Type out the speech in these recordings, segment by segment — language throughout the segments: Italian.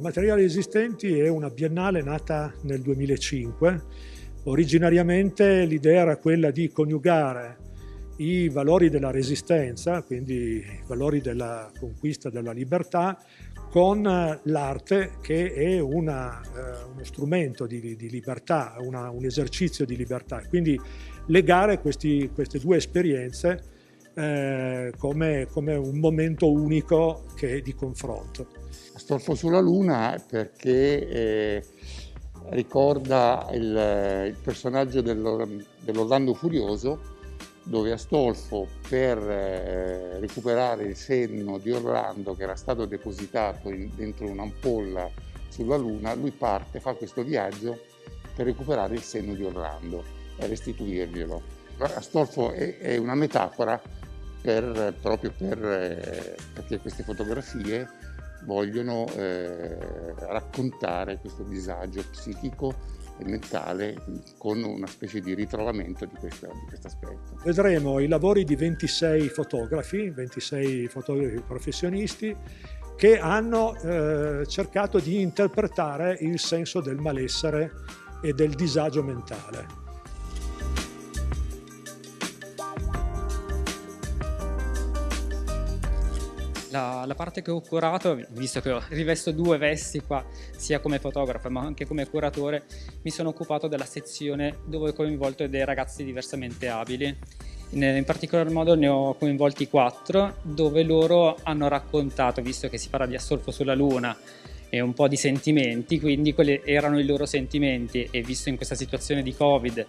Materiali esistenti è una biennale nata nel 2005. Originariamente l'idea era quella di coniugare i valori della resistenza, quindi i valori della conquista della libertà, con l'arte che è una, eh, uno strumento di, di libertà, una, un esercizio di libertà. Quindi legare questi, queste due esperienze eh, come, come, un momento unico che, di confronto. Astolfo sulla Luna perché eh, ricorda il, il personaggio dell'Orlando Furioso dove Astolfo per eh, recuperare il senno di Orlando che era stato depositato in, dentro un'ampolla sulla Luna, lui parte, fa questo viaggio per recuperare il senno di Orlando e restituirglielo. Astolfo è, è una metafora per, proprio per, eh, perché queste fotografie vogliono eh, raccontare questo disagio psichico e mentale con una specie di ritrovamento di, questo aspetto. Vedremo i lavori di 26 fotografi, 26 fotografi professionisti che hanno eh, cercato di interpretare il senso del malessere e del disagio mentale. La, la, parte che ho curato, visto che rivesto due vesti qua, sia come fotografo ma anche come curatore, mi sono occupato della sezione dove ho coinvolto dei ragazzi diversamente abili. In, in particolar modo ne ho coinvolti quattro, dove loro hanno raccontato, visto che si parla di assolfo sulla luna, e un po' di sentimenti, quindi quelli erano i loro sentimenti e visto in questa situazione di Covid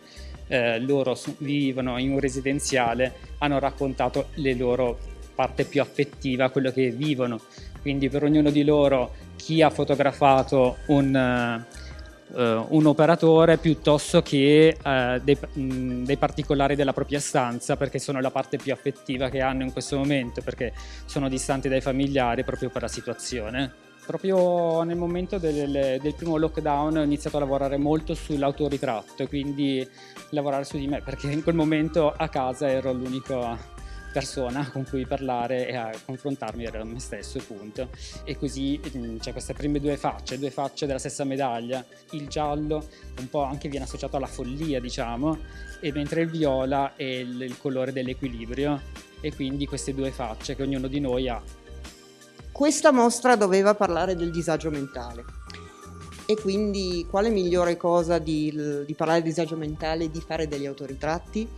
eh, loro vivono in un residenziale, hanno raccontato le loro parte più affettiva, quello che vivono. Quindi per ognuno di loro chi ha fotografato un, uh, un operatore piuttosto che uh, dei, mh, dei, particolari della propria stanza perché sono la parte più affettiva che hanno in questo momento perché sono distanti dai familiari proprio per la situazione. Proprio nel momento del, del primo lockdown ho iniziato a lavorare molto sull'autoritratto e quindi lavorare su di me perché in quel momento a casa ero l'unico persona con cui parlare e a confrontarmi era me stesso, punto. E così mm, c'è queste prime due facce, due facce della stessa medaglia. Il giallo un po' anche viene associato alla follia, diciamo, e mentre il viola è il, il colore dell'equilibrio. E quindi queste due facce che ognuno di noi ha. Questa mostra doveva parlare del disagio mentale. E quindi quale migliore cosa di, di parlare di disagio mentale di fare degli autoritratti?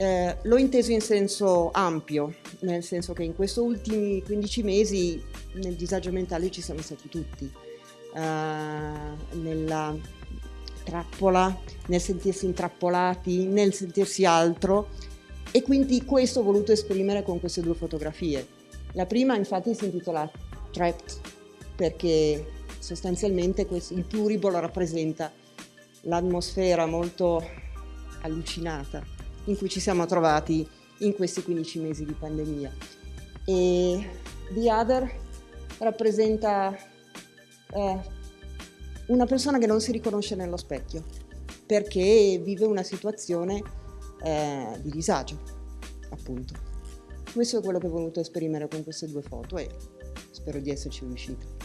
Eh, l'ho inteso in senso ampio, nel senso che in questi ultimi 15 mesi nel disagio mentale ci siamo stati tutti, eh, nella trappola, nel sentirsi intrappolati, nel sentirsi altro. E quindi questo ho voluto esprimere con queste due fotografie. La prima infatti si intitola Trapped perché sostanzialmente il pluribolo rappresenta l'atmosfera molto allucinata in cui ci siamo trovati in questi 15 mesi di pandemia. E The Other rappresenta eh, una persona che non si riconosce nello specchio perché vive una situazione eh, di disagio, appunto. Questo è quello che ho voluto esprimere con queste due foto e spero di esserci riuscito.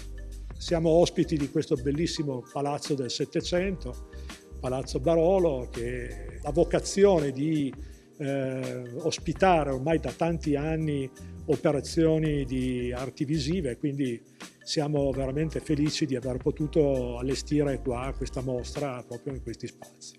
Siamo ospiti di questo bellissimo palazzo del Settecento, Palazzo Barolo, che ha vocazione di eh, ospitare ormai da tanti anni operazioni di arti visive, quindi siamo veramente felici di aver potuto allestire qua questa mostra proprio in questi spazi.